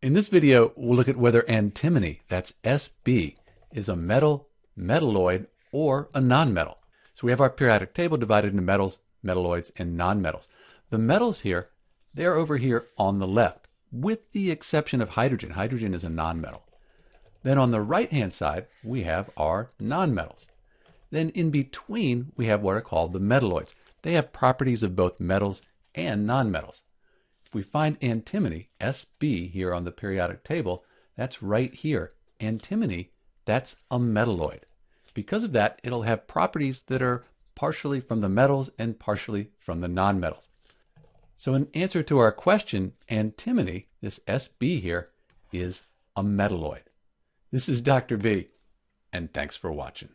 In this video, we'll look at whether antimony, that's Sb, is a metal, metalloid, or a nonmetal. So we have our periodic table divided into metals, metalloids, and nonmetals. The metals here, they're over here on the left, with the exception of hydrogen. Hydrogen is a nonmetal. Then on the right-hand side, we have our nonmetals. Then in between, we have what are called the metalloids. They have properties of both metals and nonmetals. If we find antimony, Sb, here on the periodic table, that's right here. Antimony, that's a metalloid. Because of that, it'll have properties that are partially from the metals and partially from the nonmetals. So in answer to our question, antimony, this Sb here, is a metalloid. This is Dr. B, and thanks for watching.